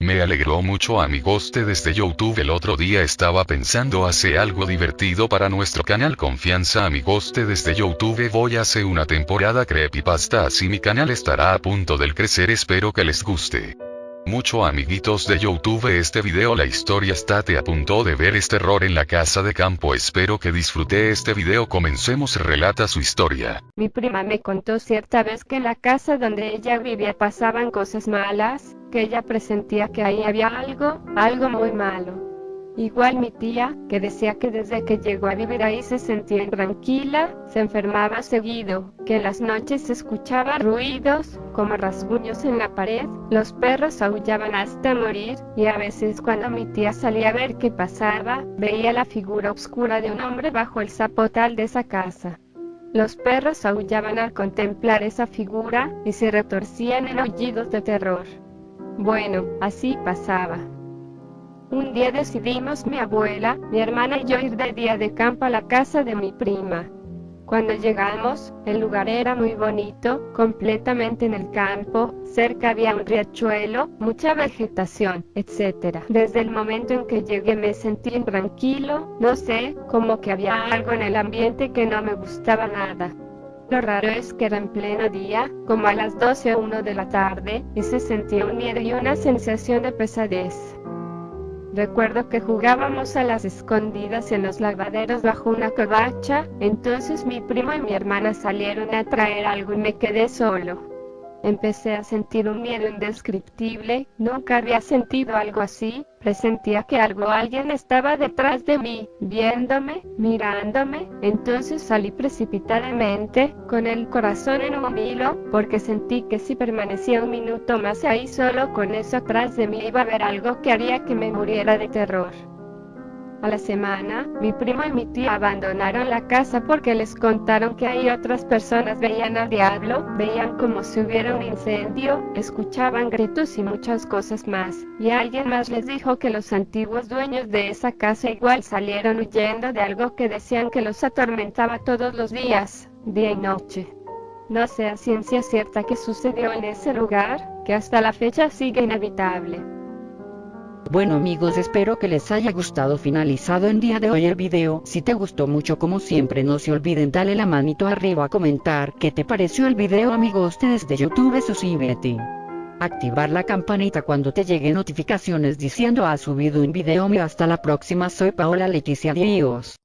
Me alegró mucho amigoste desde YouTube. El otro día estaba pensando hacer algo divertido para nuestro canal Confianza Amigoste desde YouTube. Voy a hacer una temporada creepypasta así mi canal estará a punto del crecer espero que les guste. Mucho amiguitos de Youtube este video la historia está te a punto de ver este error en la casa de campo. Espero que disfrute este video. Comencemos relata su historia. Mi prima me contó cierta vez que en la casa donde ella vivía pasaban cosas malas, que ella presentía que ahí había algo, algo muy malo. Igual mi tía, que decía que desde que llegó a vivir ahí se sentía intranquila, se enfermaba seguido, que en las noches se escuchaba ruidos, como rasguños en la pared, los perros aullaban hasta morir, y a veces cuando mi tía salía a ver qué pasaba, veía la figura oscura de un hombre bajo el zapotal de esa casa. Los perros aullaban al contemplar esa figura, y se retorcían en aullidos de terror. Bueno, así pasaba. Un día decidimos mi abuela, mi hermana y yo ir de día de campo a la casa de mi prima. Cuando llegamos, el lugar era muy bonito, completamente en el campo, cerca había un riachuelo, mucha vegetación, etc. Desde el momento en que llegué me sentí tranquilo, no sé, como que había algo en el ambiente que no me gustaba nada. Lo raro es que era en pleno día, como a las 12 o 1 de la tarde, y se sentía un miedo y una sensación de pesadez. Recuerdo que jugábamos a las escondidas en los lavaderos bajo una covacha, entonces mi primo y mi hermana salieron a traer algo y me quedé solo. Empecé a sentir un miedo indescriptible, nunca había sentido algo así, presentía que algo alguien estaba detrás de mí, viéndome, mirándome, entonces salí precipitadamente, con el corazón en un hilo, porque sentí que si permanecía un minuto más ahí solo con eso atrás de mí iba a haber algo que haría que me muriera de terror. A la semana, mi primo y mi tía abandonaron la casa porque les contaron que ahí otras personas veían al diablo, veían como si hubiera un incendio, escuchaban gritos y muchas cosas más. Y alguien más les dijo que los antiguos dueños de esa casa igual salieron huyendo de algo que decían que los atormentaba todos los días, día y noche. No sé a ciencia cierta qué sucedió en ese lugar, que hasta la fecha sigue inhabitable. Bueno amigos espero que les haya gustado finalizado en día de hoy el video, si te gustó mucho como siempre no se olviden darle la manito arriba a comentar qué te pareció el video amigos desde youtube suscríbete. Activar la campanita cuando te lleguen notificaciones diciendo ha subido un video mío hasta la próxima soy Paola Leticia Dios.